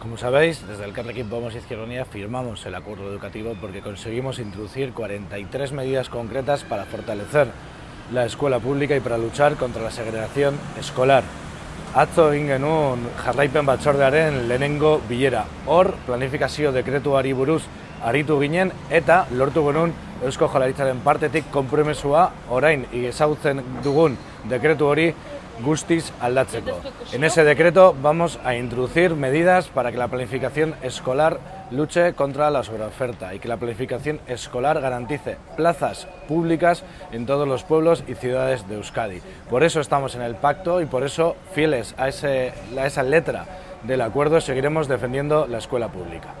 Como sabéis, desde el Carrequín Podemos Izquierda Unida firmamos el acuerdo educativo porque conseguimos introducir 43 medidas concretas para fortalecer la escuela pública y para luchar contra la segregación escolar. Atzo egin genuen jarraipen batzordearen lehenengo bilera. Hor, planifikazio dekretuari buruz aritu ginen eta lortu genuen Eusko Jaurlaritzaren partetik konpromesua orain ezagutzen dugun dekretu hori guztiz aldatzeko. En ese decreto vamos a introducir medidas para que la planificación escolar luche contra la sobreoferta y que la planificación escolar garantice plazas públicas en todos los pueblos y ciudades de Euskadi. Por eso estamos en el pacto y por eso, fieles a, esa letra del acuerdo, seguiremos defendiendo la escuela pública.